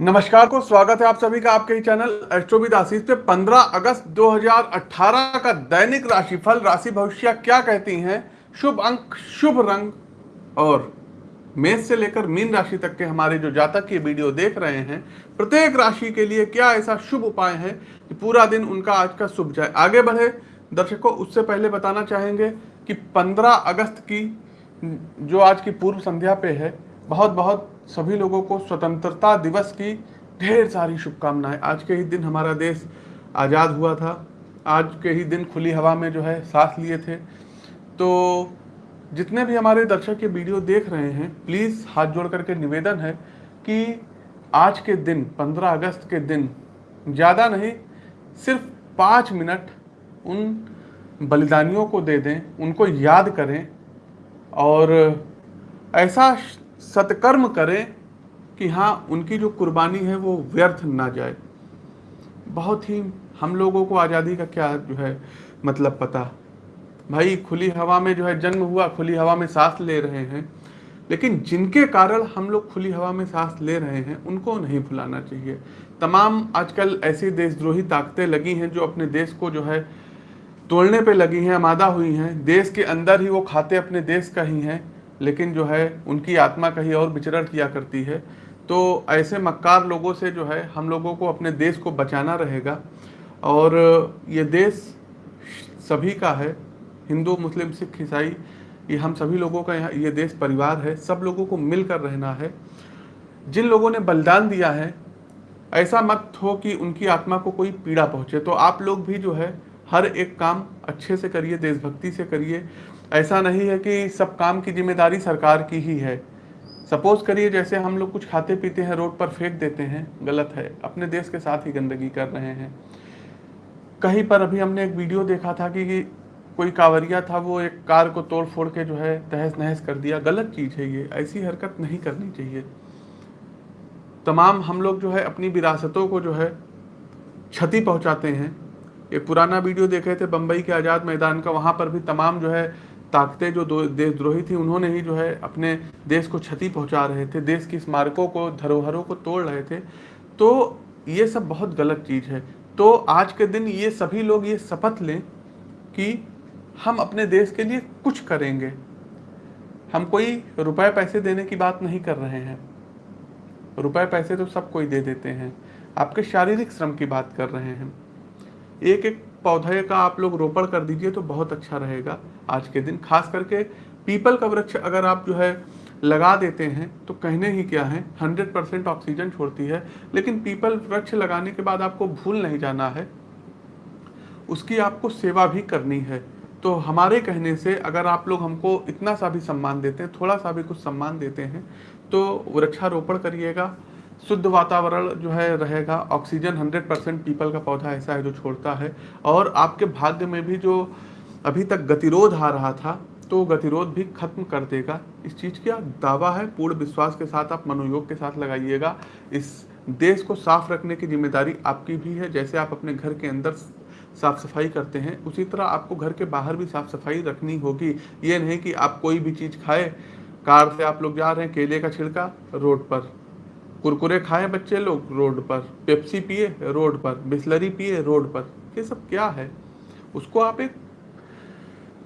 नमस्कार को स्वागत है आप सभी का आपके ही चैनल एस्ट्रोविद आशीष पे। 15 अगस्त 2018 का दैनिक राशिफल, राशि भविष्य क्या कहती हैं? शुभ अंक, शुभ रंग और मेष से लेकर मीन राशि तक के हमारे जो जातक ये वीडियो देख रहे हैं, प्रत्येक राशि के लिए क्या ऐसा शुभ उपाय है कि पूरा दिन उनका आज का शुभ जाए आगे बढ़े, दर्शकों, उससे पहले बताना चाहेंगे कि 15 अगस्त की जो आज की पूर्व संध्या पे है बहुत बहुत सभी लोगों को स्वतंत्रता दिवस की ढेर सारी शुभकामनाएँ। आज के ही दिन हमारा देश आज़ाद हुआ था। आज के ही दिन खुली हवा में जो है सांस लिए थे। तो जितने भी हमारे दर्शक ये वीडियो देख रहे हैं प्लीज़ हाथ जोड़ करके निवेदन है कि आज के दिन 15 अगस्त के दिन, ज़्यादा नहीं, सिर्फ़ पाँच मिनट उन बलिदानियों को दे दें, उनको याद करें और ऐसा सत्कर्म करें कि हाँ उनकी जो कुर्बानी है वो व्यर्थ ना जाए। बहुत ही हम लोगों को आज़ादी का क्या जो है मतलब पता? भाई, खुली हवा में जो है जन्म हुआ, खुली हवा में सांस ले रहे हैं। लेकिन जिनके कारण हम लोग खुली हवा में सांस ले रहे हैं, उनको नहीं भुलाना चाहिए। तमाम आजकल ऐसी देशद्रोही ताकतें लगी हैं जो अपने देश को जो है तोड़ने पे लगी हैं, आमादा हुई हैं। देश के अंदर ही वो खाते अपने देश का ही हैं। लेकिन जो है, उनकी आत्मा कहीं और विचरण किया करती है। तो ऐसे मक्कार लोगों से जो है, हम लोगों को अपने देश को बचाना रहेगा। और ये देश सभी का है, हिंदू, मुस्लिम, सिख, ईसाई, ये हम सभी लोगों का यहाँ, ये देश परिवार है, सब लोगों को मिलकर रहना है। जिन लोगों ने बलिदान दिया है, ऐसा मत हो कि उनकी आत्मा को कोई पीड़ा पहुँचे। तो आप लोग भी जो है, हर एक काम अच्छे से करिए, देशभक्ति से करिए। ऐसा नहीं है कि सब काम की ज़िम्मेदारी सरकार की ही है। सपोज़ करिए जैसे हम लोग कुछ खाते पीते हैं रोड पर फेंक देते हैं गलत है अपने देश के साथ ही गंदगी कर रहे हैं। कहीं पर अभी हमने एक वीडियो देखा था कि, कोई कांवरिया था वो एक कार को तोड़ फोड़ के जो है तहस नहस कर दिया। गलत चीज़ है ये ऐसी हरकत नहीं करनी चाहिए। तमाम हम लोग जो है अपनी विरासतों को जो है क्षति पहुंचाते हैं। एक पुराना वीडियो देखे थे बम्बई के आज़ाद मैदान का वहाँ पर भी तमाम जो है ताकतें जो देशद्रोही थी, उन्होंने ही जो है अपने देश को क्षति पहुँचा रहे थे, देश की स्मारकों को, धरोहरों को तोड़ रहे थे। तो ये सब बहुत गलत चीज़ है। तो आज के दिन ये सभी लोग ये शपथ लें कि हम अपने देश के लिए कुछ करेंगे। हम कोई रुपए पैसे देने की बात नहीं कर रहे हैं। रुपए पैसे तो सब कोई दे देते हैं। आपके शारीरिक श्रम की बात कर रहे हैं। एक एक पौधे का आप लोग रोपण कर दीजिए तो बहुत अच्छा रहेगा आज के दिन। खास करके पीपल का वृक्ष अगर आप जो है लगा देते हैं तो कहने ही क्या है हंड्रेड परसेंट ऑक्सीजन छोड़ती है। लेकिन पीपल वृक्ष लगाने के बाद आपको भूल नहीं जाना है, उसकी आपको सेवा भी करनी है। तो हमारे कहने से अगर आप लोग हमको इतना सा भी सम्मान देते हैं, थोड़ा सा भी कुछ सम्मान देते हैं तो वृक्षारोपण करिएगा। शुद्ध वातावरण जो है रहेगा ऑक्सीजन 100 परसेंट पीपल का पौधा ऐसा है जो छोड़ता है। और आपके भाग्य में भी जो अभी तक गतिरोध आ रहा था तो गतिरोध भी खत्म कर देगा। इस चीज़ का दावा है, पूर्ण विश्वास के साथ आप मनोयोग के साथ लगाइएगा। इस देश को साफ़ रखने की ज़िम्मेदारी आपकी भी है, जैसे आप अपने घर के अंदर साफ़ सफ़ाई करते हैं, उसी तरह आपको घर के बाहर भी साफ़ सफ़ाई रखनी होगी। ये नहीं कि आप कोई भी चीज़ खाए, कार से आप लोग जा रहे हैं, केले का छिड़का, रोड पर। कुरकुरे खाएँ बच्चे लोग रोड पर, पेप्सी पिए रोड पर, बिस्लरी पिए रोड पर। ये सब क्या है? उसको आप एक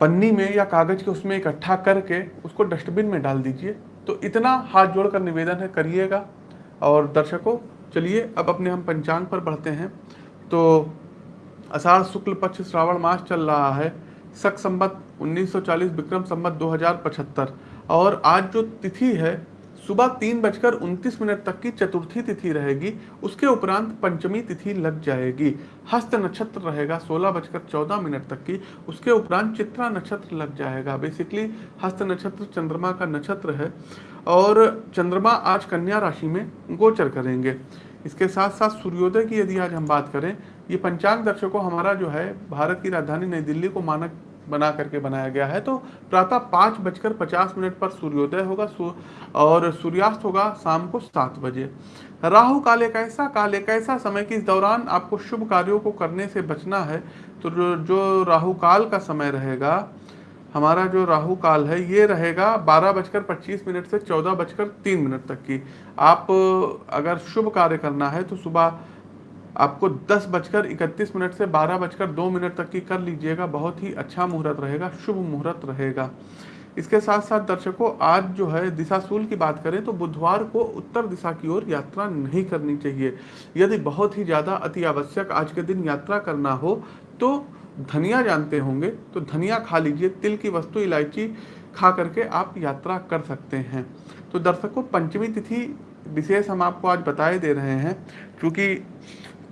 पन्नी में या कागज़ के उसमें इकट्ठा करके उसको डस्टबिन में डाल दीजिए। तो इतना हाथ जोड़कर निवेदन है, करिएगा। और दर्शकों, चलिए अब अपने हम पंचांग पर बढ़ते हैं। तो अषाढ़ शुक्ल पक्ष श्रावण मास चल रहा है। सक संबत 1940 विक्रम संबत 2075 और आज जो तिथि है सुबह तीन बजकर उनतीस मिनट तक की चतुर्थी तिथि रहेगी। उसके उपरांत पंचमी तिथि लग जाएगी। हस्त नक्षत्र रहेगा सोलह बजकर चौदह मिनट तक की। उसके उपरांत चित्रा नक्षत्र लग जाएगा। बेसिकली हस्त नक्षत्र चंद्रमा का नक्षत्र है और चंद्रमा आज कन्या राशि में गोचर करेंगे। इसके साथ साथ सूर्योदय की यदि आज हम बात करें, ये पंचांग दर्शकों हमारा जो है, भारत की राजधानी नई दिल्ली को मानक बना करके बनाया गया है। तो प्रातः पाँच बजकर पचास मिनट पर सूर्योदय होगा और सूर्यास्त होगा शाम को सात बजे। राहु काल एक ऐसा काल, एक ऐसा समय कि इस दौरान आपको शुभ कार्यों को करने से बचना है। तो जो राहु काल का समय रहेगा, हमारा जो राहु काल है, ये रहेगा बारह बजकर पच्चीस मिनट से चौदह बजकर तीन मिनट तक की। आप अगर शुभ कार्य करना है तो सुबह आपको दस बजकर इकतीस मिनट से बारह बजकर दो मिनट तक की कर लीजिएगा। बहुत ही अच्छा मुहूर्त रहेगा, शुभ मुहूर्त रहेगा। इसके साथ साथ दर्शकों, आज जो है दिशाशूल की बात करें तो बुधवार को उत्तर दिशा की ओर यात्रा नहीं करनी चाहिए। यदि बहुत ही ज़्यादा अति आवश्यक आज के दिन यात्रा करना हो तो धनिया जानते होंगे तो धनिया खा लीजिए। तिल की वस्तु, इलायची खा करके आप यात्रा कर सकते हैं। तो दर्शकों, पंचमी तिथि विशेष हम आपको आज बताए दे रहे हैं, क्योंकि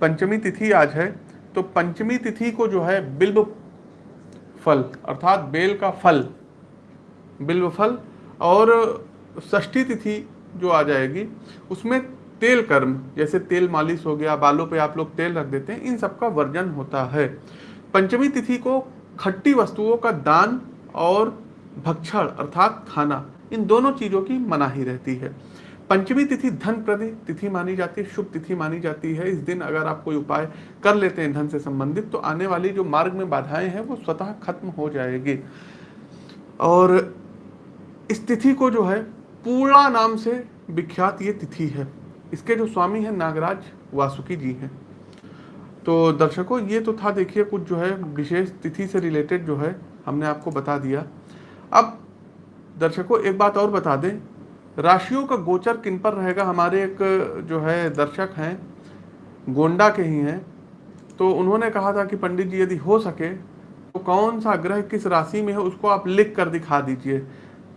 पंचमी तिथि आज है तो पंचमी तिथि को जो है बिल्व फल, अर्थात बेल का फल बिल्व फल, और षष्ठी तिथि जो आ जाएगी, उसमें तेल कर्म, जैसे तेल मालिश हो गया, बालों पे आप लोग तेल रख देते हैं, इन सब का वर्जन होता है। पंचमी तिथि को खट्टी वस्तुओं का दान और भक्षण, अर्थात खाना, इन दोनों चीज़ों की मनाही रहती है। पंचमी तिथि धन प्रति तिथि मानी जाती है, शुभ तिथि मानी जाती है। इस दिन अगर आप कोई उपाय कर लेते हैं धन से संबंधित तो आने वाली जो मार्ग में बाधाएँ हैं, वो स्वतः खत्म हो जाएगी। और इस तिथि को जो है, पूर्णा नाम से विख्यात ये तिथि है। इसके जो स्वामी हैं, नागराज वासुकी जी हैं। तो दर्शकों, ये तो था, देखिए, कुछ जो है, विशेष तिथि से रिलेटेड जो है, हमने आपको बता दिया। अब दर्शकों, एक बात और बता दें राशियों का गोचर किन पर रहेगा? हमारे एक, जो है, दर्शक हैं, गोंडा के ही हैं तो उन्होंने कहा था कि पंडित जी यदि हो सके तो कौन सा ग्रह किस राशि में है उसको आप लिख कर दिखा दीजिए।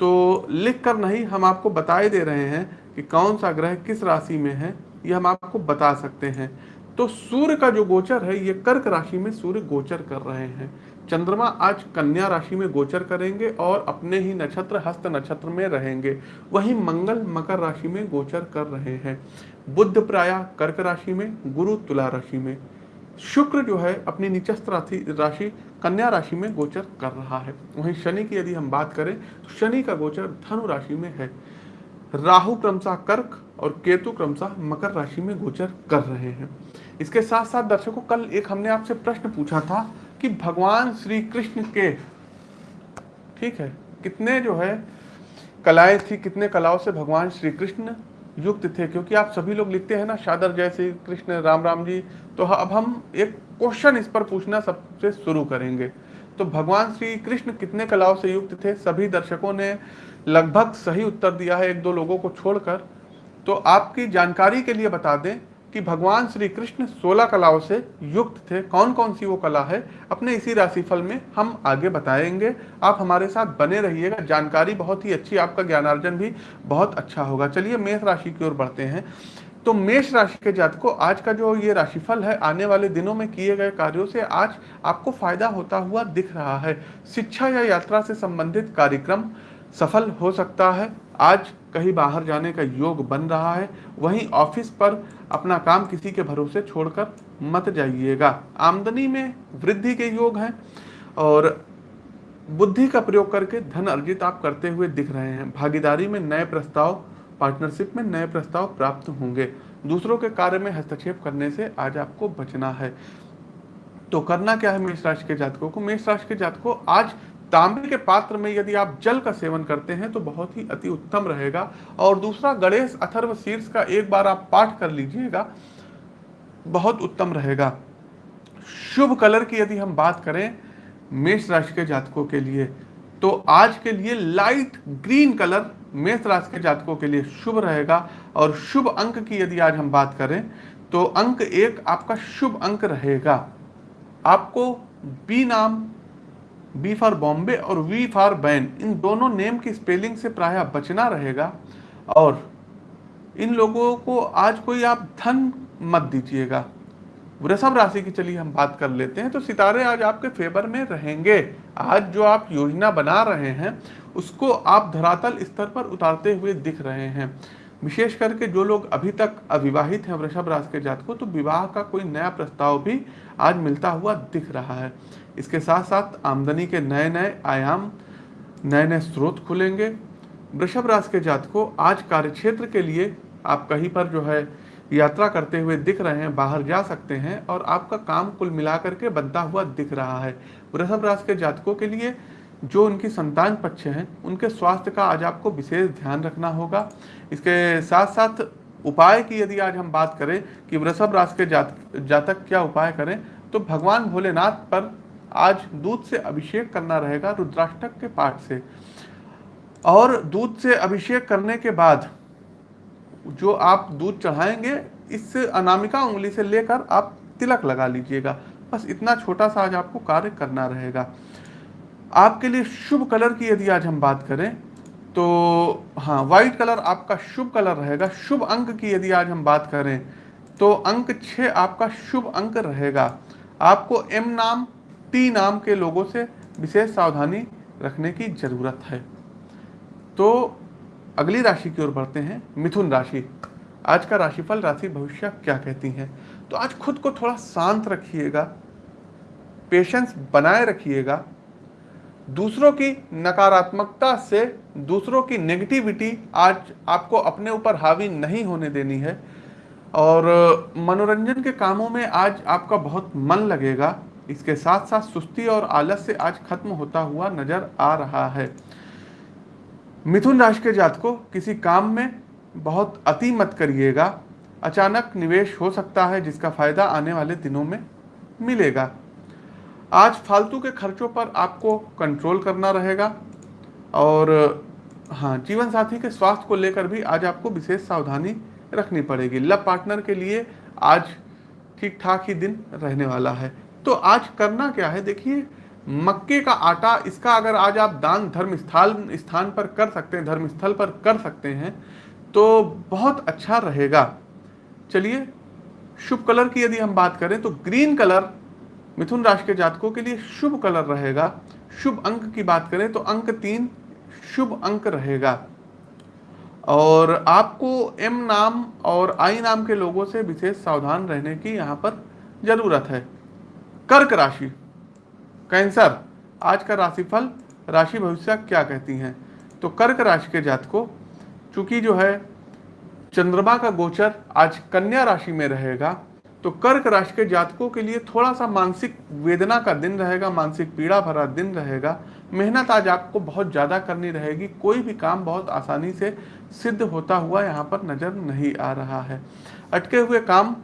तो लिख कर नहीं, हम आपको बताए दे रहे हैं कि कौन सा ग्रह किस राशि में है, ये हम आपको बता सकते हैं। तो सूर्य का जो गोचर है, ये कर्क राशि में सूर्य गोचर कर रहे हैं। चंद्रमा आज कन्या राशि में गोचर करेंगे और अपने ही नक्षत्र, हस्त नक्षत्र में रहेंगे। वहीं मंगल मकर राशि में गोचर कर रहे हैं। बुद्ध प्राय कर्क राशि में, गुरु तुला राशि में। शुक्र जो है, अपनी निचस्त राशि राशि कन्या राशि में गोचर कर रहा है। वहीं शनि की यदि हम बात करें तो शनि का गोचर धनु राशि में है। राहु क्रमशः कर्क और केतु क्रमशः मकर राशि में गोचर कर रहे हैं। इसके साथ साथ दर्शकों, कल एक हमने आपसे प्रश्न पूछा था कि भगवान श्री कृष्ण के, ठीक है, कितने जो है, कलाएँ थी, कितने कलाओं से भगवान श्री कृष्ण युक्त थे, क्योंकि आप सभी लोग लिखते हैं ना, शादर जय श्री कृष्ण, राम राम जी तो अब हम एक क्वेश्चन इस पर पूछना सबसे शुरू करेंगे। तो भगवान श्री कृष्ण कितने कलाओं से युक्त थे? सभी दर्शकों ने लगभग सही उत्तर दिया है, एक दो लोगों को छोड़कर। तो आपकी जानकारी के लिए बता दें कि भगवान श्री कृष्ण सोलह कलाओं से युक्त थे। कौन कौन सी वो कला है? अपने इसी राशिफल में हम आगे बताएँगे। आप हमारे साथ बने रहिएगा। जानकारी बहुत ही अच्छी, आपका ज्ञानार्जन भी बहुत अच्छा होगा। चलिए मेष राशि की ओर बढ़ते हैं। तो मेष राशि के जातकों, आज का जो ये राशिफल है, आने वाले दिनों में किए गए कार्यों से आज आपको फ़ायदा होता हुआ दिख रहा है। शिक्षा या यात्रा से संबंधित कार्यक्रम सफल हो सकता है। आज कहीं बाहर जाने का योग बन रहा है, वहीं ऑफ़िस पर अपना काम किसी के भरोसे छोड़कर मत जाइएगा। आमदनी में वृद्धि के योग हैं और बुद्धि का प्रयोग करके धन अर्जित आप करते हुए दिख रहे हैं। भागीदारी में नए प्रस्ताव पार्टनरशिप में नए प्रस्ताव प्राप्त होंगे। दूसरों के कार्य में हस्तक्षेप करने से आज आपको बचना है। तो करना क्या है मेष राशि के जातकों को? मेष राशि के जातकों आज तांबे के पात्र में यदि आप जल का सेवन करते हैं तो बहुत ही अति उत्तम रहेगा। और दूसरा, गणेश अथर्व शीर्ष का एक बार आप पाठ कर लीजिएगा, बहुत उत्तम रहेगा। शुभ कलर की यदि हम बात करें मेष राशि के जातकों के लिए तो आज के लिए लाइट ग्रीन कलर मेष राशि के जातकों के लिए शुभ रहेगा। और शुभ अंक की यदि आज हम बात करें तो अंक एक आपका शुभ अंक रहेगा। आपको बी नाम बी फॉर बॉम्बे और वी फॉर बैन। इन दोनों नेम की स्पेलिंग से प्राय बचना रहेगा। और इन लोगों को आज कोई आप धन मत दीजिएगा। वृषभ राशि की चलिए हम बात कर लेते हैं। तो सितारे आज आपके फेवर में रहेंगे। आज जो आप योजना बना रहे हैं, उसको आप धरातल स्तर पर उतारते हुए दिख रहे हैं। विशेष करके जो लोग अभी तक अविवाहित हैं वृषभ राशि के जात को तो विवाह का कोई नया प्रस्ताव भी आज मिलता हुआ दिख रहा है। इसके साथ साथ आमदनी के नए नए आयाम नए नए स्रोत खुलेंगे। वृषभ राशि के जात को आज कार्यक्षेत्र के लिए आप कहीं पर जो है यात्रा करते हुए दिख रहे हैं बाहर जा सकते हैं और आपका काम कुल मिलाकर के बनता हुआ दिख रहा है। वृषभ राशि के जातकों के लिए जो उनकी संतान पक्ष हैं उनके स्वास्थ्य का आज आपको विशेष ध्यान रखना होगा। इसके साथ साथ उपाय की यदि आज हम बात करें कि वृषभ राशि के जात, जातक क्या उपाय करें तो भगवान भोलेनाथ पर आज दूध से अभिषेक करना रहेगा रुद्राष्टक के पाठ से। और दूध से अभिषेक करने के बाद जो आप दूध चढ़ाएँगे इस अनामिका उंगली से लेकर आप तिलक लगा लीजिएगा। बस इतना छोटा सा आज आपको कार्य करना रहेगा। आपके लिए शुभ कलर की यदि आज हम बात करें तो हाँ व्हाइट कलर आपका शुभ कलर रहेगा। शुभ अंक की यदि आज हम बात करें तो अंक छः आपका शुभ अंक रहेगा। आपको एम नाम टी नाम के लोगों से विशेष सावधानी रखने की ज़रूरत है। तो अगली राशि की ओर बढ़ते हैं, मिथुन राशि। आज का राशिफल, राशि भविष्य क्या कहती है? तो आज खुद को थोड़ा शांत रखिएगा पेशेंस बनाए रखिएगा। दूसरों की नकारात्मकता से दूसरों की नेगेटिविटी आज आपको अपने ऊपर हावी नहीं होने देनी है। और मनोरंजन के कामों में आज आपका बहुत मन लगेगा। इसके साथ साथ सुस्ती और आलस से आज खत्म होता हुआ नज़र आ रहा है। मिथुन राशि के जात को किसी काम में बहुत अति मत करिएगा। अचानक निवेश हो सकता है, जिसका फ़ायदा आने वाले दिनों में मिलेगा। आज फालतू के खर्चों पर आपको कंट्रोल करना रहेगा। और हाँ जीवन साथी के स्वास्थ्य को लेकर भी आज आपको विशेष सावधानी रखनी पड़ेगी। लव पार्टनर के लिए आज ठीक ठाक ही दिन रहने वाला है। तो आज करना क्या है? देखिए, मक्के का आटा, इसका अगर आज आप दान धर्म स्थल, स्थान पर कर सकते हैं, धर्म स्थल पर कर सकते हैं तो बहुत अच्छा रहेगा। चलिए, शुभ कलर की यदि हम बात करें तो ग्रीन कलर मिथुन राशि के जातकों के लिए शुभ कलर रहेगा। शुभ अंक की बात करें तो अंक तीन, शुभ अंक रहेगा। और आपको एम नाम और आई नाम के लोगों से विशेष सावधान रहने की यहाँ पर ज़रूरत है। कर्क राशि। कैंसर आज का राशिफल, राशि भविष्य क्या कहती हैं? तो कर्क राशि के जातकों, चूँकि जो है, चंद्रमा का गोचर आज कन्या राशि में रहेगा तो कर्क राशि के जातकों के लिए थोड़ा सा मानसिक वेदना का दिन रहेगा, मानसिक पीड़ा भरा दिन रहेगा। मेहनत आज आपको बहुत ज़्यादा करनी रहेगी, कोई भी काम बहुत आसानी से सिद्ध होता हुआ यहाँ पर नज़र नहीं आ रहा है। अटके हुए काम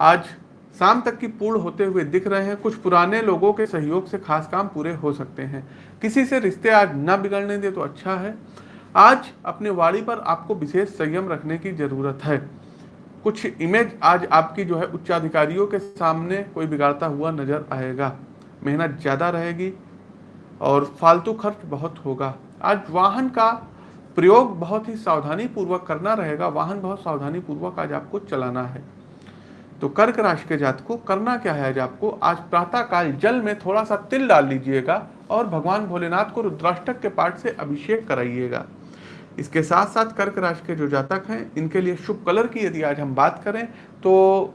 आज शाम तक की पूर्ण होते हुए दिख रहे हैं। कुछ पुराने लोगों के सहयोग से खास काम पूरे हो सकते हैं। किसी से रिश्ते आज न बिगड़ने दे तो अच्छा है। आज अपने वाड़ी पर आपको विशेष संयम रखने की ज़रूरत है। कुछ इमेज आज आपकी जो है उच्चाधिकारियों के सामने कोई बिगाड़ता हुआ नज़र आएगा। मेहनत ज़्यादा रहेगी और फालतू खर्च बहुत होगा। आज वाहन का प्रयोग बहुत ही सावधानी पूर्वक करना रहेगा। वाहन बहुत सावधानी पूर्वक आज आपको चलाना है। तो कर्क राशि के जात को करना क्या है आज आपको? आज प्रातः काल जल में थोड़ा सा तिल डाल लीजिएगा और भगवान भोलेनाथ को रुद्राष्टक के पाठ से अभिषेक कराइएगा। इसके साथ साथ कर्क राशि के जो जातक हैं, इनके लिए शुभ कलर की यदि आज हम बात करें तो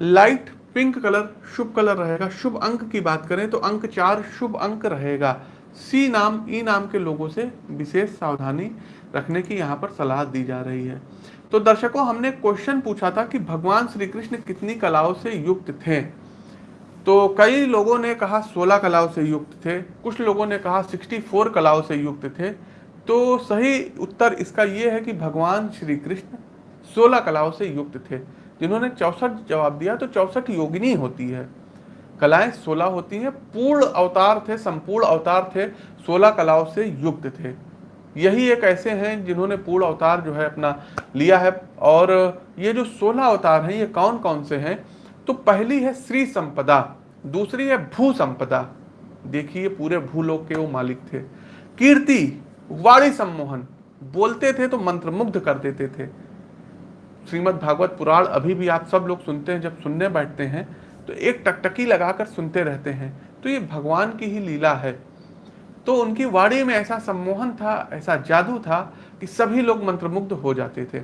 लाइट पिंक कलर शुभ कलर रहेगा। शुभ अंक की बात करें तो अंक चार शुभ अंक रहेगा। सी नाम, ई नाम के लोगों से विशेष सावधानी रखने की यहाँ पर सलाह दी जा रही है। तो दर्शकों, हमने क्वेश्चन पूछा था कि भगवान श्री कृष्ण कितनी कलाओं से युक्त थे। तो कई लोगों ने कहा 16 कलाओं से युक्त थे, कुछ लोगों ने कहा 64 कलाओं से युक्त थे। तो सही उत्तर इसका यह है कि भगवान श्री कृष्ण 16 कलाओं से युक्त थे। जिन्होंने चौसठ जवाब दिया तो चौसठ योगिनी होती है। कलाएँ सोलह होती हैं, पूर्ण अवतार थे, संपूर्ण अवतार थे, सोलह कलाओं से युक्त थे। यही एक ऐसे हैं जिन्होंने पूर्ण अवतार जो है अपना लिया है। और ये जो सोलह अवतार हैं, ये कौन कौन से हैं? तो पहली है श्री संपदा, दूसरी है भू संपदा। देखिए, पूरे भूलोक के वो मालिक थे। कीर्ति, वाणी सम्मोहन, बोलते थे तो मंत्रमुग्ध कर देते थे। श्रीमद् भागवत पुराण अभी भी आप सब लोग सुनते हैं, जब सुनने बैठते हैं तो एक टकटकी लगाकर सुनते रहते हैं। तो ये भगवान की ही लीला है। तो उनकी वाणी में ऐसा सम्मोहन था, ऐसा जादू था कि सभी लोग मंत्रमुग्ध हो जाते थे।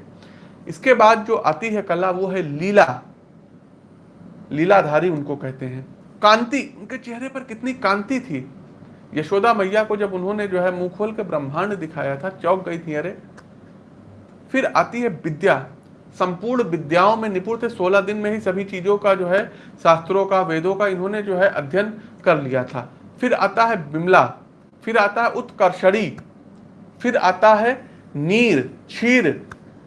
इसके बाद जो आती है कला, वो है लीला। लीलाधारी उनको कहते हैं। कांति, उनके चेहरे पर कितनी कांति थी। यशोदा मैया को जब उन्होंने जो है मुँह खोल के ब्रह्मांड दिखाया था, चौक गई थी, अरे! फिर आती है विद्या। संपूर्ण विद्याओं में निपुण थे। सोलह दिन में ही सभी चीज़ों का जो है, शास्त्रों का, वेदों का इन्होंने जो है अध्ययन कर लिया था। फिर आता है बिमला फिर आता है उत्कर्षणी। फिर आता है नीर, क्षीर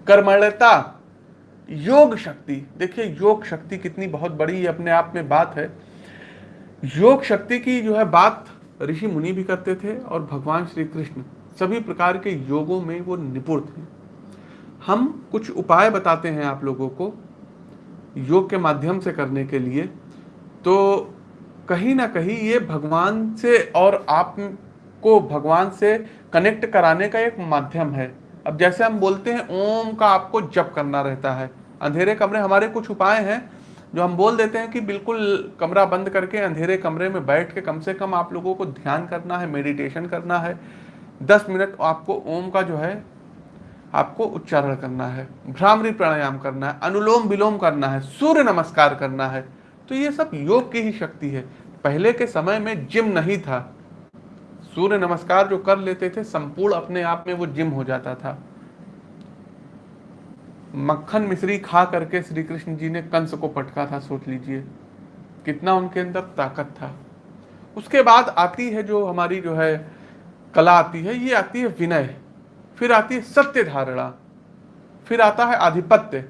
कर्मणता योग शक्ति। देखिए, योग शक्ति कितनी बहुत बड़ी अपने आप में बात है। योग शक्ति की जो है बात ऋषि मुनि भी करते थे और भगवान श्री कृष्ण, सभी प्रकार के योगों में वो निपुण थे। हम कुछ उपाय बताते हैं आप लोगों को योग के माध्यम से करने के लिए। तो कहीं ना कहीं ये भगवान से और आप को भगवान से कनेक्ट कराने का एक माध्यम है। अब जैसे हम बोलते हैं, ओम का आपको जप करना रहता है। अंधेरे कमरे हमारे कुछ उपाय हैं, जो हम बोल देते हैं कि बिल्कुल कमरा बंद करके अंधेरे कमरे में बैठ के कम से कम आप लोगों को ध्यान करना है मेडिटेशन करना है। दस मिनट आपको ओम का जो है, आपको उच्चारण करना है, भ्रामरी प्राणायाम करना है, अनुलोम विलोम करना है, सूर्य नमस्कार करना है। तो ये सब योग की ही शक्ति है। पहले के समय में जिम नहीं था। सूर्य नमस्कार जो कर लेते थे, संपूर्ण अपने आप में वो जिम हो जाता था। मक्खन मिश्री खा करके श्री कृष्ण जी ने कंस को पटका था, सोच लीजिए। कितना उनके अंदर ताकत था। उसके बाद आती है जो हमारी जो है, कला आती है, ये आती है विनय। फिर आती है सत्य धारणा। फिर आता है आधिपत्य।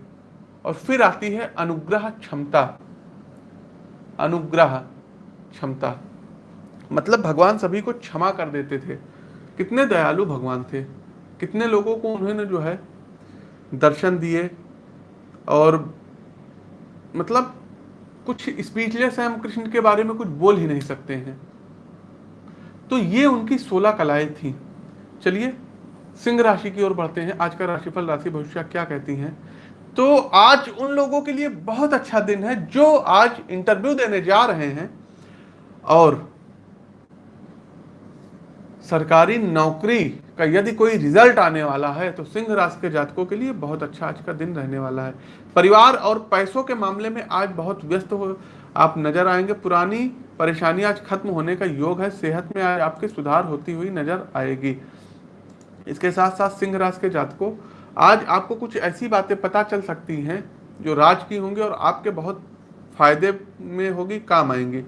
और फिर आती है अनुग्रह क्षमता। अनुग्रह क्षमता। मतलब भगवान सभी को क्षमा कर देते थे। कितने दयालु भगवान थे। कितने लोगों को उन्होंने जो है दर्शन दिए और मतलब कुछ स्पीचलेस है हम कृष्ण के बारे में कुछ बोल ही नहीं सकते हैं। तो ये उनकी सोलह कलाएँ थी। चलिए, सिंह राशि की ओर बढ़ते हैं। आज का राशिफल, राशि भविष्य क्या कहती हैं? तो आज उन लोगों के लिए बहुत अच्छा दिन है जो आज इंटरव्यू देने जा रहे हैं और सरकारी नौकरी का यदि कोई रिज़ल्ट आने वाला है तो सिंह राशि के जातकों के लिए बहुत अच्छा आज का दिन रहने वाला है। परिवार और पैसों के मामले में आज बहुत व्यस्त हो आप नज़र आएँगे। पुरानी परेशानी आज खत्म होने का योग है। सेहत में आज आपके सुधार होती हुई नज़र आएगी। इसके साथ साथ सिंह राशि के जातकों, आज आपको कुछ ऐसी बातें पता चल सकती हैं जो राज की होंगी और आपके बहुत फ़ायदे में होगी, काम आएँगी।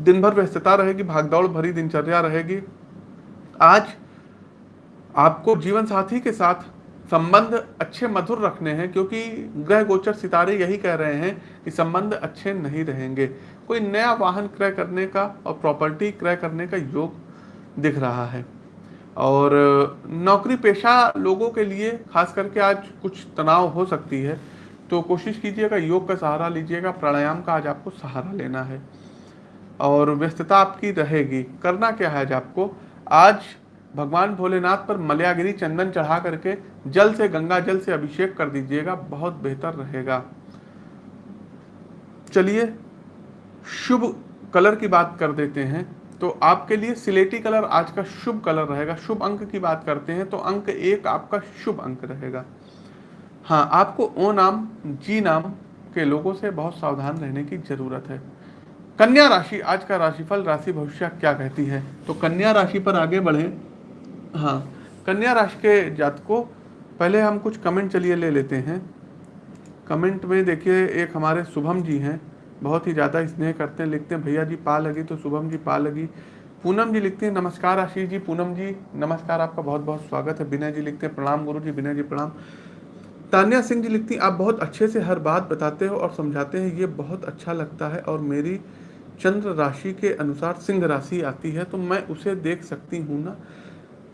दिन भर व्यस्तता रहेगी, भागदौड़ भरी दिनचर्या रहेगी। आज आपको जीवन साथी के साथ संबंध अच्छे मधुर रखने हैं, क्योंकि ग्रह गोचर सितारे यही कह रहे हैं कि संबंध अच्छे नहीं रहेंगे। कोई नया वाहन क्रय करने का और प्रॉपर्टी क्रय करने का योग दिख रहा है। और नौकरी पेशा लोगों के लिए, खास करके आज कुछ तनाव हो सकती है तो कोशिश कीजिएगा, योग का सहारा लीजिएगा, प्राणायाम का आज आपको सहारा लेना है। और व्यस्तता आपकी रहेगी, करना क्या है आज आपको? आज भगवान भोलेनाथ पर मलयागिरी चंदन चढ़ा करके जल से, गंगा जल से अभिषेक कर दीजिएगा, बहुत बेहतर रहेगा। चलिए, शुभ कलर की बात कर देते हैं। तो आपके लिए सिलेटी कलर आज का शुभ कलर रहेगा। शुभ अंक की बात करते हैं तो अंक एक आपका शुभ अंक रहेगा। हाँ आपको ओ नाम, जी नाम के लोगों से बहुत सावधान रहने की ज़रूरत है। कन्या राशि, आज का राशिफल, राशि भविष्य क्या कहती है? तो कन्या राशि पर आगे बढ़े। हाँ कन्या राशि के जातकों, पहले हम कुछ कमेंट चलिए ले लेते हैं। कमेंट में देखिए, एक हमारे शुभम जी हैं। बहुत ही ज़्यादा स्नेह करते हैं, लिखते हैं, भैया जी पा लगी तो शुभम जी पा लगी। पूनम जी लिखते हैं, नमस्कार आशीष जी, पूनम जी, नमस्कार, आपका बहुत बहुत स्वागत है। विनय जी लिखते हैं, प्रणाम गुरु जी, विनय जी, प्रणाम। तान्या सिंह जी लिखती आप बहुत अच्छे से हर बात बताते हो और समझाते हैं, ये बहुत अच्छा लगता है और मेरी चंद्र राशि के अनुसार सिंह राशि आती है तो मैं उसे देख सकती हूँ ना।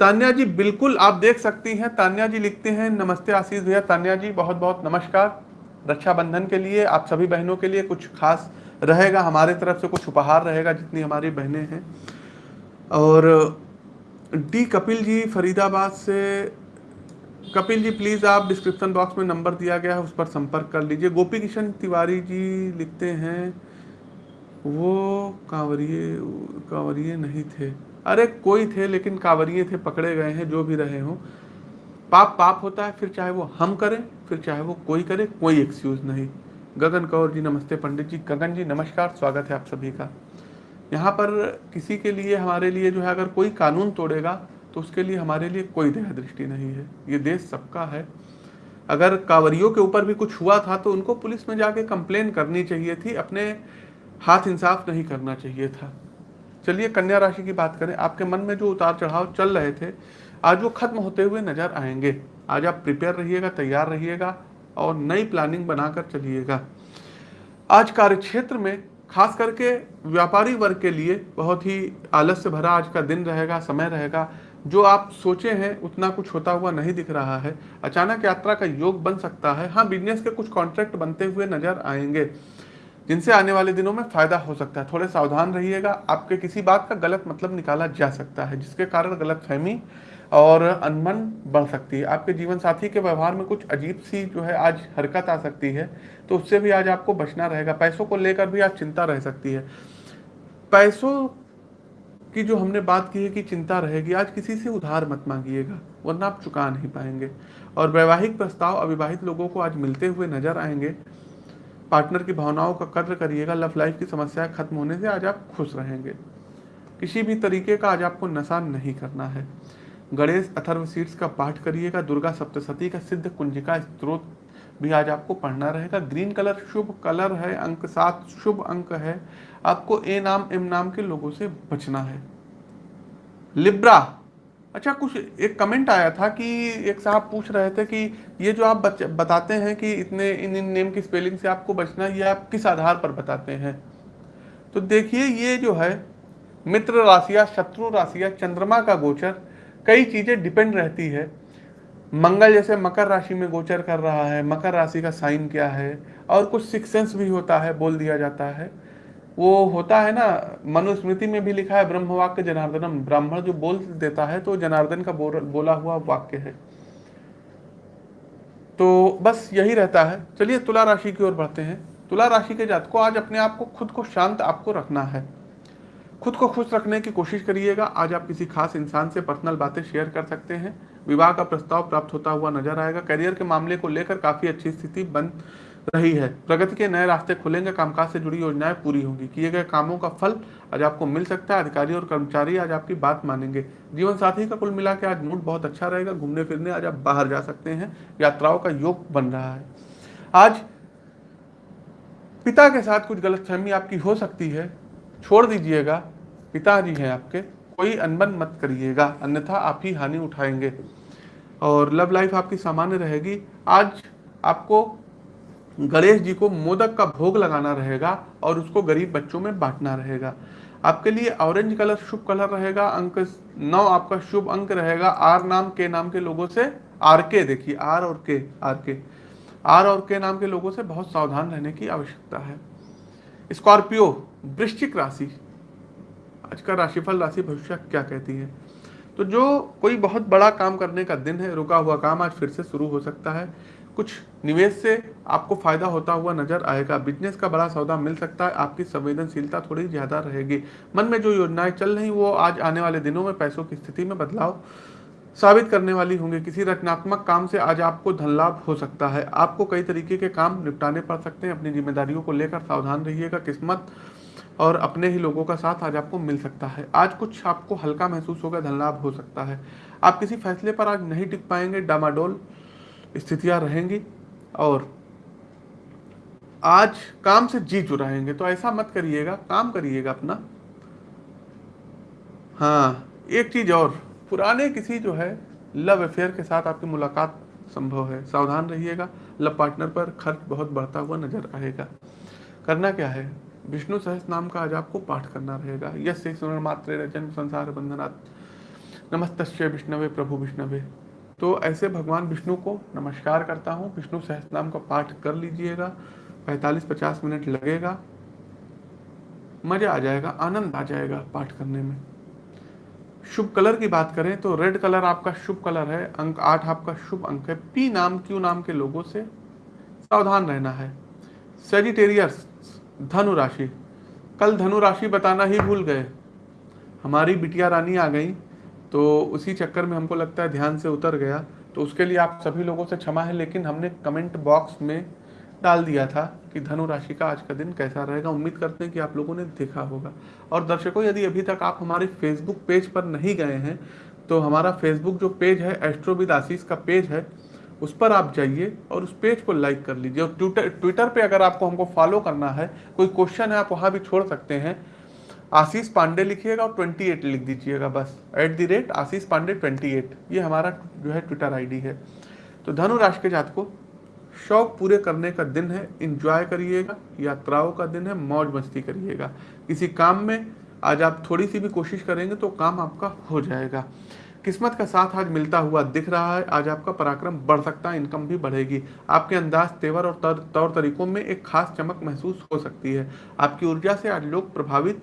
तान्या जी, बिल्कुल आप देख सकती हैं। तान्या जी लिखते हैं, नमस्ते आशीष भैया। तान्या जी बहुत बहुत नमस्कार। रक्षाबंधन के लिए, आप सभी बहनों के लिए कुछ खास रहेगा, हमारे तरफ़ से कुछ उपहार रहेगा, जितनी हमारी बहनें हैं। और, डी कपिल जी, फरीदाबाद से। कपिल जी, प्लीज़ आप डिस्क्रिप्शन बॉक्स में नंबर दिया गया है, उस पर संपर्क कर लीजिए। गोपी किशन तिवारी जी लिखते हैं वो कांवरिए कांवरिए नहीं थे। अरे कोई थे, लेकिन कांवरिए थे, पकड़े गए हैं, जो भी रहे हों। पाप पाप होता है, फिर चाहे वो हम करें, फिर चाहे वो कोई करे, कोई एक्सक्यूज नहीं। गगन कौर जी, नमस्ते पंडित जी। गगन जी, नमस्कार, स्वागत है आप सभी का। यहाँ पर किसी के लिए, हमारे लिए जो है, अगर कोई कानून तोड़ेगा तो उसके लिए हमारे लिए कोई दया दृष्टि नहीं है। ये देश सबका है। अगर कांवरियों के ऊपर भी कुछ हुआ था तो उनको पुलिस में जाके कंप्लेन करनी चाहिए थी। अपने हाथ इंसाफ नहीं करना चाहिए था। चलिए कन्या राशि की बात करें। आपके मन में जो उतार चढ़ाव चल रहे थे, आज वो खत्म होते हुए नज़र आएँगे। आज आप प्रिपेयर रहिएगा, तैयार रहिएगा और नई प्लानिंग बनाकर चलिएगा। आज कार्य क्षेत्र में खास करके व्यापारी वर्ग के लिए बहुत ही आलस्य भरा आज का दिन रहेगा, समय रहेगा। जो आप सोचे हैं, उतना कुछ होता हुआ नहीं दिख रहा है। अचानक यात्रा का योग बन सकता है। हाँ बिज़नेस के कुछ कॉन्ट्रैक्ट बनते हुए नज़र आएँगे। जिनसे आने वाले दिनों में फ़ायदा हो सकता है। थोड़े सावधान रहिएगा। आपके किसी बात का गलत मतलब निकाला जा सकता है, जिसके कारण गलत फहमी और अनमन बढ़ सकती है। आपके जीवन साथी के व्यवहार में कुछ अजीब सी जो है आज हरकत आ सकती है तो उससे भी आज आपको बचना रहेगा। पैसों को लेकर भी आज चिंता रह सकती है। पैसों की जो हमने बात की है कि चिंता रहेगी, आज किसी से उधार मत मांगिएगा, वरना आप चुका नहीं पाएँगे। और वैवाहिक प्रस्ताव अविवाहित लोगों को आज मिलते हुए नज़र आएँगे। पार्टनर की भावनाओं का कद्र करिएगा, लव लाइफ की समस्याएँ खत्म होने से आज आप खुश रहेंगे। किसी भी तरीके का आज आपको नशा नहीं करना है। गणेश अथर्व सीट्स का पाठ करिएगा, दुर्गा सप्तशती का सिद्ध कुंजिका स्त्रोत भी आज आपको पढ़ना रहेगा। ग्रीन कलर शुभ कलर है, अंक सात शुभ अंक है। आपको ए नाम, एम नाम के लोगों से बचना है। लिब्रा अच्छा कुछ एक कमेंट आया था कि एक साहब पूछ रहे थे कि ये जो आप बताते हैं कि इतने, इन इन नेम की स्पेलिंग से आपको बचना ये आप किस आधार पर बताते हैं? तो देखिए, ये जो है, मित्र राशिया, शत्रु राशिया, चंद्रमा का गोचर, कई चीज़ें डिपेंड रहती है। मंगल जैसे मकर राशि में गोचर कर रहा है, मकर राशि का साइन क्या है, और कुछ सिक्सेंस भी होता है, बोल दिया जाता है। वो होता है ना मनुस्मृति में भी लिखा है ब्रह्म वाक्य जनार्दनम। ब्राह्मण जो बोल देता है तो जनार्दन का बोल, बोला हुआ वाक्य है। तो बस यही रहता है। चलिए तुला राशि की ओर बढ़ते हैं। तुला राशि के जात को आज अपने आप को खुद को शांत आपको रखना है। खुद को खुश रखने की कोशिश करिएगा। आज आप किसी खास इंसान से पर्सनल बातें शेयर कर सकते हैं। विवाह का प्रस्ताव प्राप्त होता हुआ नज़र आएगा। करियर के मामले को लेकर काफ़ी अच्छी स्थिति बन रही है। प्रगति के नए रास्ते खुलेंगे, कामकाज से जुड़ी योजनाएँ पूरी होंगी। किए गए कामों का फल आज आपको मिल सकता है। अधिकारी और कर्मचारी आज आपकी बात मानेंगे। जीवन साथी का कुल मिला के आज मूड बहुत अच्छा रहेगा। घूमने फिरने आज आप बाहर जा सकते हैं। यात्राओं का योग बन रहा है। आज पिता के साथ कुछ गलतफहमी आपकी हो सकती है। छोड़ दीजिएगा। पिताजी हैं आपके। कोई अनबन मत करिएगा। अन्यथा आप ही हानि उठाएँगे। और लव लाइफ आपकी सामान्य रहेगी। आज आपको गणेश जी को मोदक का भोग लगाना रहेगा और उसको गरीब बच्चों में बांटना रहेगा। आपके लिए ऑरेंज कलर शुभ कलर रहेगा, अंक नौ आपका शुभ अंक रहेगा। आर नाम के नाम के लोगों से आर के देखिए, आर और के, आर के। आर और के नाम के लोगों से बहुत सावधान रहने की आवश्यकता है। स्कॉर्पियो, वृश्चिक राशि। आज का राशिफल राशि भविष्य क्या कहती है? तो जो कोई बहुत बड़ा काम करने का दिन है, रुका हुआ काम आज फिर से शुरू हो सकता है। कुछ निवेश से आपको फ़ायदा होता हुआ नज़र आएगा। बिज़नेस का बड़ा सौदा मिल सकता है, आपकी संवेदनशीलता थोड़ी ज़्यादा रहेगी। मन में जो योजनाएँ चल रही वो आज आने वाले दिनों में पैसों की स्थिति में बदलाव साबित करने वाली होंगी। किसी रचनात्मक काम से आज आपको धन लाभ हो सकता है। आपको कई तरीके के काम निपटाने पड़ सकते हैं। अपनी जिम्मेदारियों को लेकर सावधान रहिएगा। किस्मत और अपने ही लोगों का साथ आज आपको मिल सकता है। आज कुछ आपको हल्का महसूस होगा, धन लाभ हो सकता है। आप किसी फैसले पर आज नहीं टिक पाएँगे। डामाडोल स्थितियाँ रहेंगी और आज काम से जी चुराएँगे। तो ऐसा मत करिएगा, काम करिएगा अपना। हाँ एक चीज़ और, पुराने किसी जो है लव अफेयर के साथ आपकी मुलाकात संभव है। सावधान रहिएगा, लव पार्टनर पर खर्च बहुत बढ़ता हुआ नज़र आएगा। करना क्या है? विष्णु सहस नाम का आज आपको पाठ करना रहेगा। यश मात्र जन्म संसार बंधनात्। नमस्त विष्णवे, प्रभु विष्णवे। तो ऐसे भगवान विष्णु को नमस्कार करता हूँ। विष्णु सहस्त्रनाम का पाठ कर लीजिएगा। पैंतालीस पचास मिनट लगेगा। मज़ा आ जाएगा, आनंद आ जाएगा पाठ करने में। शुभ कलर की बात करें तो रेड कलर आपका शुभ कलर है, अंक आठ आपका शुभ अंक है। पी नाम, क्यू नाम के लोगों से सावधान रहना है। सेजिटेरियस धनु राशि। कल धनु राशि बताना ही भूल गए। हमारी बिटिया रानी आ गई। तो उसी चक्कर में हमको लगता है ध्यान से उतर गया। तो उसके लिए आप सभी लोगों से क्षमा है, लेकिन हमने कमेंट बॉक्स में डाल दिया था कि धनु राशि का आज का दिन कैसा रहेगा। उम्मीद करते हैं कि आप लोगों ने देखा होगा। और दर्शकों, यदि अभी तक आप हमारे फेसबुक पेज पर नहीं गए हैं तो हमारा फेसबुक जो पेज है एस्ट्रोविद आशीष का पेज है, उस पर आप जाइए और उस पेज को लाइक कर लीजिए। और ट्विटर ट्विटर पे अगर आपको हमको फॉलो करना है, कोई क्वेश्चन है, आप वहाँ भी छोड़ सकते हैं। आशीष पांडे लिखिएगा और 28 लिख दीजिएगा बस। At the rate Ashish Pandey 28 ये हमारा जो है ट्विटर आईडी है। तो धनु राशि के जात को शौक पूरे करने का दिन है इंजॉय करिएगा, यात्राओं का दिन है, मौज मस्ती करिएगा। किसी काम में आज आप थोड़ी सी भी कोशिश करेंगे तो काम आपका हो जाएगा। किस्मत का साथ आज मिलता हुआ दिख रहा है। आज आपका पराक्रम बढ़ सकता है इनकम भी बढ़ेगी। आपके अंदाज, तेवर और तौर तरीकों में एक खास चमक महसूस हो सकती है। आपकी ऊर्जा से आज लोग प्रभावित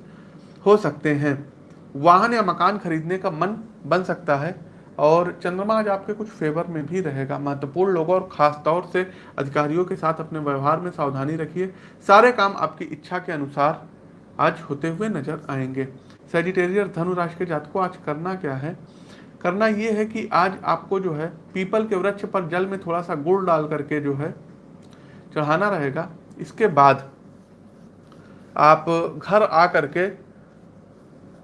हो सकते हैं। वाहन या मकान खरीदने का मन बन सकता है और चंद्रमा आज आपके कुछ फेवर में भी रहेगा। महत्वपूर्ण लोगों और खास तौर से अधिकारियों के साथ अपने व्यवहार में सावधानी रखिए। सारे काम आपकी इच्छा के अनुसार आज होते हुए नज़र आएँगे। सेजिटेरियर धनु राशि के को आज करना क्या है? करना ये है कि आज आपको जो है पीपल के वृक्ष पर जल में थोड़ा सा गुड़ डाल करके जो है, चढ़ाना रहेगा। इसके बाद आप घर आ करके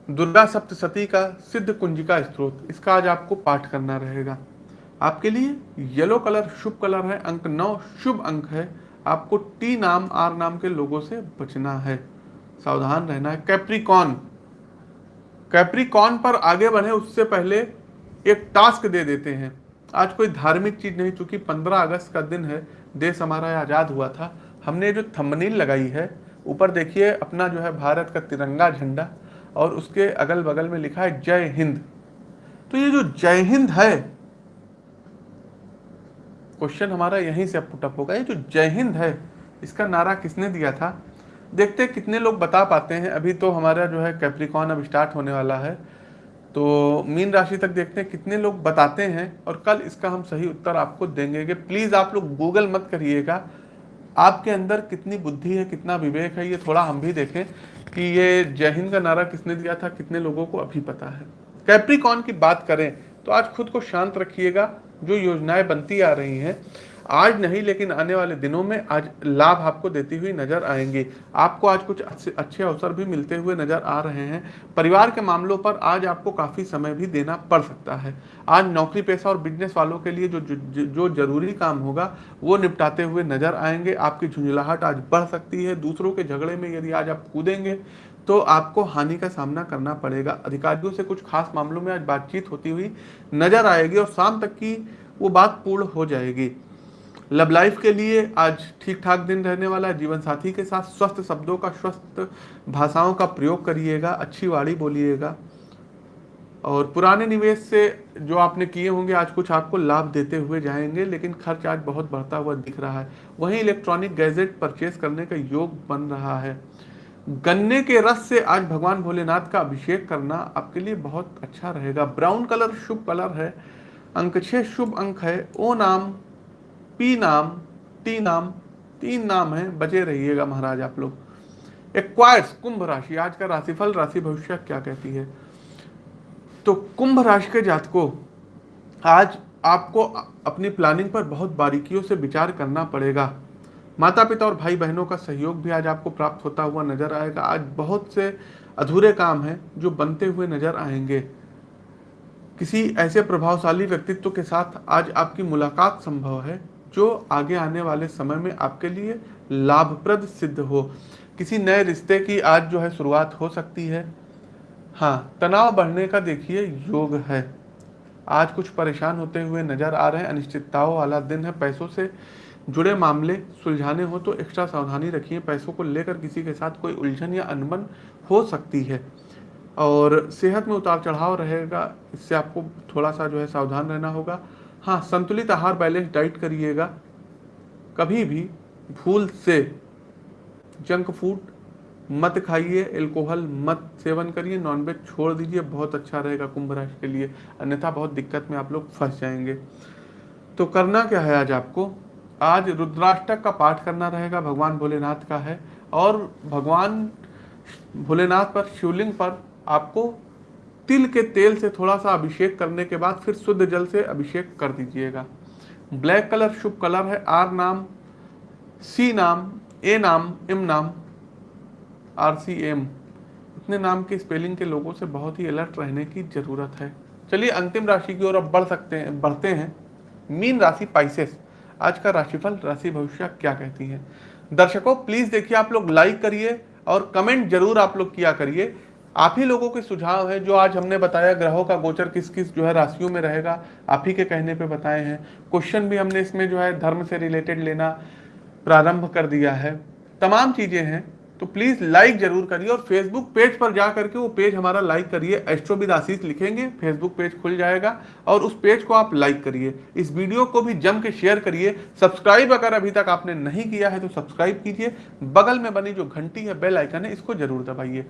दुर्गा सप्तशती का सिद्ध कुंजिका स्त्रोत इसका आज आपको पाठ करना रहेगा। आपके लिए येलो कलर शुभ कलर है, अंक नौ शुभ अंक है। आपको टी नाम आर नाम के लोगों से बचना है। सावधान रहना है। कैप्रिकॉन कैप्रिकॉन पर आगे बढ़े, उससे पहले एक टास्क दे देते हैं। आज कोई धार्मिक चीज़ नहीं, चूँकि 15 अगस्त का दिन है, देश हमारा आज़ाद हुआ था। हमने जो थंबनील लगाई है, ऊपर देखिए, अपना जो है भारत का तिरंगा झंडा। और उसके अगल बगल में लिखा है जय हिंद। तो ये जो जय हिंद है, क्वेश्चन हमारा यहीं से पुटअप होगा। ये जो जय हिंद है, इसका नारा किसने दिया था? देखते कितने लोग बता पाते हैं। अभी तो हमारा जो है कैप्रिकॉन अब स्टार्ट होने वाला है। तो मीन राशि तक देखते हैं कितने लोग बताते हैं और कल इसका हम सही उत्तर आपको देंगे कि प्लीज़ आप लोग गूगल मत करिएगा। आपके अंदर कितनी बुद्धि है, कितना विवेक है, ये थोड़ा हम भी देखें। कि ये जय हिंद का नारा किसने दिया था, कितने लोगों को अभी पता है। कैप्रिकॉन की बात करें तो आज खुद को शांत रखिएगा, जो योजनाएँ बनती आ रही हैं, आज नहीं, लेकिन आने वाले दिनों में आज लाभ आपको देती हुई नज़र आएँगे। आपको आज कुछ अच्छे अवसर भी मिलते हुए नज़र आ रहे हैं। परिवार के मामलों पर आज आपको काफ़ी समय भी देना पड़ सकता है। आज नौकरी पेशा और बिज़नेस वालों के लिए जो जो, ज़रूरी काम होगा वो निपटाते हुए नज़र आएँगे। आपकी झुंझलाहट आज बढ़ सकती है। दूसरों के झगड़े में यदि आज आप कूदेंगे तो आपको हानि का सामना करना पड़ेगा। अधिकारियों से कुछ खास मामलों में आज बातचीत होती हुई नज़र आएगी और शाम तक की वो बात पूर्ण हो जाएगी। लव लाइफ के लिए आज ठीक ठाक दिन रहने वाला है। जीवन साथी के साथ स्वस्थ शब्दों का स्वस्थ भाषाओं का प्रयोग करिएगा। अच्छी वाणी बोलिएगा। और पुराने निवेश से जो आपने किए होंगे, आज कुछ आपको लाभ देते हुए जाएँगे, लेकिन खर्च आज बहुत बढ़ता हुआ दिख रहा है। वहीं इलेक्ट्रॉनिक गैजेट परचेज करने का योग बन रहा है। गन्ने के रस से आज भगवान भोलेनाथ का अभिषेक करना आपके लिए बहुत अच्छा रहेगा। ब्राउन कलर शुभ कलर है, अंक छह शुभ अंक है। ओ नाम, पी नाम, टी नाम, तीन नाम है, बचे रहिएगा महाराज आप लोग। एक्वायर्स, कुंभ राशि, आज का राशिफल, राशि भविष्य क्या कहती है? तो कुंभ राशि के जातकों, आज आपको अपनी प्लानिंग पर बहुत बारीकियों से विचार करना पड़ेगा। माता पिता और भाई बहनों का सहयोग भी आज आपको प्राप्त होता हुआ नज़र आएगा। आज बहुत से अधूरे काम हैं जो बनते हुए नज़र आएँगे। किसी ऐसे प्रभावशाली व्यक्तित्व के साथ आज आपकी मुलाकात संभव है, जो आगे आने वाले समय में आपके लिए लाभप्रद सिद्ध हो। किसी नए रिश्ते की आज जो है शुरुआत हो सकती है। हाँ तनाव बढ़ने का देखिए योग है। आज कुछ परेशान होते हुए नज़र आ रहे हैं। अनिश्चितताओं वाला दिन है। पैसों से जुड़े मामले सुलझाने हो तो एक्स्ट्रा सावधानी रखिए। पैसों को लेकर किसी के साथ कोई उलझन या अनबन हो सकती है। और सेहत में उतार चढ़ाव रहेगा। इससे आपको थोड़ा सा जो है सावधान रहना होगा। हाँ संतुलित आहार बैलेंस डाइट करिएगा। कभी भी भूल से। जंक फ़ूड मत खाइए एल्कोहल मत सेवन करिए नॉनवेज छोड़ दीजिए बहुत अच्छा रहेगा कुंभ राशि के लिए। अन्यथा बहुत दिक्कत में आप लोग फंस जाएँगे। तो करना क्या है आज आपको? आज रुद्राष्टक का पाठ करना रहेगा, भगवान भोलेनाथ का है। और भगवान भोलेनाथ पर, शिवलिंग पर आपको तिल के तेल से थोड़ा सा अभिषेक करने के बाद फिर शुद्ध जल से अभिषेक कर दीजिएगा। ब्लैक कलर शुभ कलर है, आर नाम, सी नाम, ए नाम, एम नाम आर सी एम इतने नाम के स्पेलिंग के लोगों से बहुत ही अलर्ट रहने की ज़रूरत है। चलिए अंतिम राशि की ओर अब बढ़ सकते हैं, बढ़ते हैं। मीन राशि पाइसेस आज का राशिफल, राशि भविष्य क्या कहती है? दर्शकों प्लीज़ देखिए आप लोग लाइक करिए और कमेंट ज़रूर आप लोग किया करिए। आप ही लोगों के सुझाव है जो आज हमने बताया, ग्रहों का गोचर किस किस जो है राशियों में रहेगा, आप ही के कहने पे बताए हैं। क्वेश्चन भी हमने इसमें जो है धर्म से रिलेटेड लेना प्रारंभ कर दिया है। तमाम चीज़ें हैं। तो प्लीज़ लाइक ज़रूर करिए और फेसबुक पेज पर जा करके वो पेज हमारा लाइक करिए। एस्ट्रोविद आशीष लिखेंगे फेसबुक पेज खुल जाएगा और उस पेज को आप लाइक करिए। इस वीडियो को भी जम के शेयर करिए। सब्सक्राइब अगर अभी तक आपने नहीं किया है तो सब्सक्राइब कीजिए। बगल में बनी जो घंटी है बेल आइकन है, इसको ज़रूर दबाइए।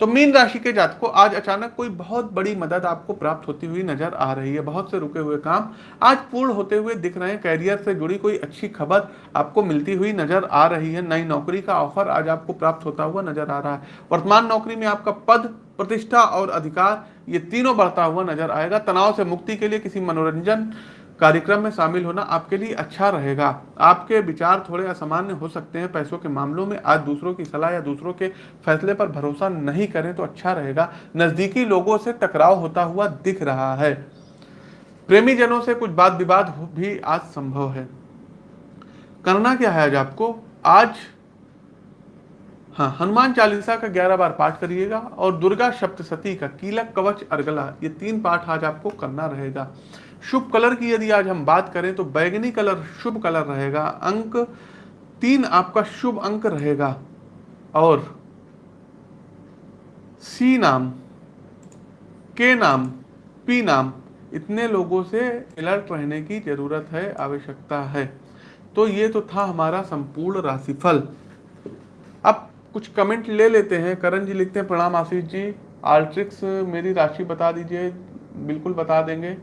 तो मीन राशि के जात को आज अचानक कोई बहुत बड़ी मदद आपको प्राप्त होती हुई नज़र आ रही है। बहुत से रुके हुए काम आज पूर्ण होते हुए दिख रहे हैं। कैरियर से जुड़ी कोई अच्छी खबर आपको मिलती हुई नज़र आ रही है। नई नौकरी का ऑफ़र आज आपको प्राप्त होता हुआ नज़र आ रहा है। वर्तमान नौकरी में आपका पद, प्रतिष्ठा और अधिकार, ये तीनों बढ़ता हुआ नज़र आएगा। तनाव से मुक्ति के लिए किसी मनोरंजन कार्यक्रम में शामिल होना आपके लिए अच्छा रहेगा। आपके विचार थोड़े असामान्य हो सकते हैं पैसों के मामलों में। आज दूसरों की सलाह या दूसरों के फैसले पर भरोसा नहीं करें तो अच्छा रहेगा। नजदीकी लोगों से टकराव होता हुआ दिख रहा है। प्रेमी जनों से कुछ बात विवाद भी आज संभव है। करना क्या है आज आपको? आज हाँ हनुमान चालीसा का ग्यारह बार पाठ करिएगा और दुर्गा सप्तशती का कीलक कवच अर्गला ये तीन पाठ आज आपको करना रहेगा। शुभ कलर की यदि आज हम बात करें तो बैगनी कलर शुभ कलर रहेगा, अंक तीन आपका शुभ अंक रहेगा और सी नाम, के नाम, पी नाम, इतने लोगों से अलर्ट रहने की ज़रूरत है, आवश्यकता है। तो ये तो था हमारा संपूर्ण राशिफल। अब कुछ कमेंट ले लेते हैं। करण जी लिखते हैं, प्रणाम आशीष जी। आल्ट्रिक्स मेरी राशि बता दीजिए। बिल्कुल बता देंगे।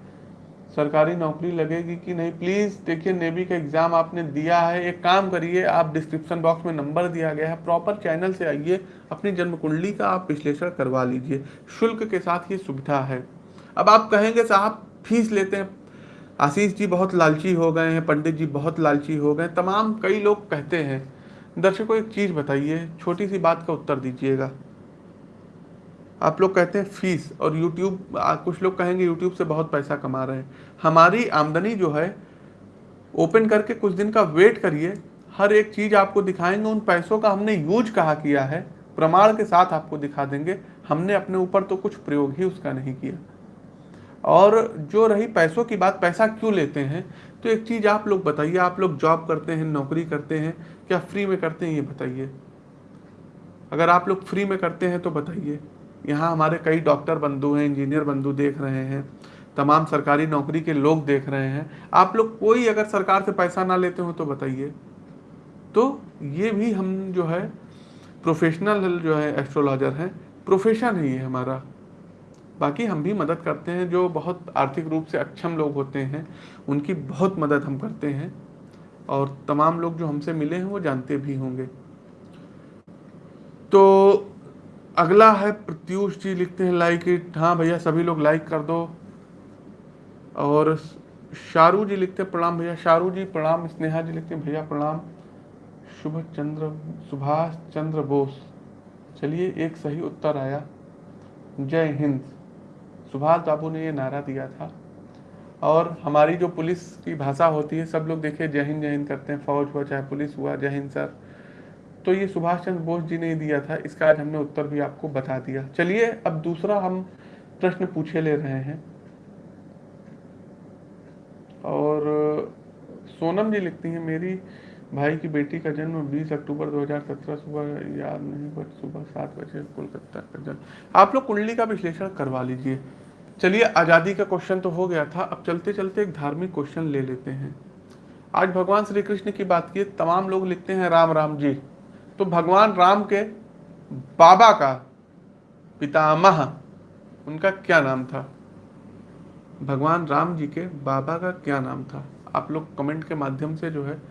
सरकारी नौकरी लगेगी कि नहीं? प्लीज़ देखिए नेवी का एग्ज़ाम आपने दिया है। एक काम करिए, आप डिस्क्रिप्शन बॉक्स में नंबर दिया गया है। प्रॉपर चैनल से आइए। अपनी जन्म कुंडली का आप विश्लेषण करवा लीजिए। शुल्क के साथ ये सुविधा है। अब आप कहेंगे, साहब फ़ीस लेते हैं। आशीष जी बहुत लालची हो गए हैं। पंडित जी बहुत लालची हो गए तमाम कई लोग कहते हैं दर्शकों, एक चीज़ बताइए, छोटी सी बात का उत्तर दीजिएगा। आप लोग कहते हैं फ़ीस और यूट्यूब कुछ लोग कहेंगे यूट्यूब से बहुत पैसा कमा रहे हैं। हमारी आमदनी जो है, ओपन करके कुछ दिन का वेट करिए। हर एक चीज़ आपको दिखाएँगे, उन पैसों का हमने यूज़ कहा किया है, प्रमाण के साथ आपको दिखा देंगे। हमने अपने ऊपर तो कुछ प्रयोग ही उसका नहीं किया। और जो रही पैसों की बात, पैसा क्यों लेते हैं? तो एक चीज़ आप लोग बताइए, आप लोग जॉब करते हैं, नौकरी करते हैं, क्या फ्री में करते हैं ये बताइए? अगर आप लोग फ्री में करते हैं तो बताइए। यहाँ हमारे कई डॉक्टर बंधु हैं इंजीनियर बंधु देख रहे हैं, तमाम सरकारी नौकरी के लोग देख रहे हैं। आप लोग कोई अगर सरकार से पैसा ना लेते हो तो बताइए। तो ये भी हम जो है प्रोफेशनल जो है एस्ट्रोलॉजर हैं। प्रोफेशन है ये हमारा। बाकी हम भी मदद करते हैं, जो बहुत आर्थिक रूप से अक्षम लोग होते हैं, उनकी बहुत मदद हम करते हैं, और तमाम लोग जो हमसे मिले हैं, वो जानते भी होंगे। तो अगला है प्रत्युष जी लिखते हैं लाइक इट हाँ भैया, सभी लोग लाइक कर दो। और शारू जी लिखते हैं प्रणाम भैया। शारू जी, प्रणाम। स्नेहा जी लिखते हैं, भैया, प्रणाम। शुभ चंद्र सुभाष चंद्र बोस। चलिए, एक सही उत्तर आया। जय हिंद। सुभाष बाबू ने ये नारा दिया था। और हमारी जो पुलिस की भाषा होती है, सब लोग हिंद, जय हिंद करते हैं, फौज हुआ, चाहे पुलिस हुआ, जय हिंद सर। तो ये सुभाष चंद्र बोस जी ने दिया था, इसका आज हमने उत्तर भी आपको बता दिया। चलिए, अब दूसरा हम प्रश्न पूछे ले रहे हैं। और सोनम जी लिखती हैं, मेरी भाई की बेटी का जन्म 20 अक्टूबर 2017 सुबह, याद नहीं, बट सुबह सात बजे कोलकाता का जन्म। आप लोग कुंडली का विश्लेषण करवा लीजिए। चलिए, आज़ादी का क्वेश्चन तो हो गया था। अब चलते चलते एक धार्मिक क्वेश्चन ले लेते हैं। आज भगवान श्री कृष्ण की बात की, तमाम लोग लिखते हैं, राम राम जी। तो भगवान राम के बाबा का पितामह, उनका क्या नाम था? भगवान राम जी के बाबा का क्या नाम था? आप लोग कमेंट के माध्यम से जो है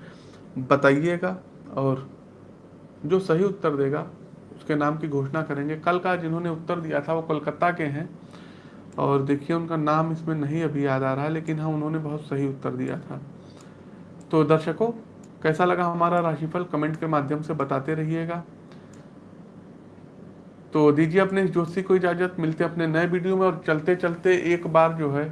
बताइएगा और जो सही उत्तर देगा, उसके नाम की घोषणा करेंगे। कल का जिन्होंने उत्तर दिया था, वो कोलकाता के हैं। और देखिए, उनका नाम इसमें नहीं अभी याद आ रहा लेकिन हाँ उन्होंने बहुत सही उत्तर दिया था। तो दर्शकों, कैसा लगा हमारा राशिफल? कमेंट के माध्यम से बताते रहिएगा। तो दीजिए अपने जोशी को इजाज़त, मिलते अपने नए वीडियो में, और चलते चलते एक बार जो है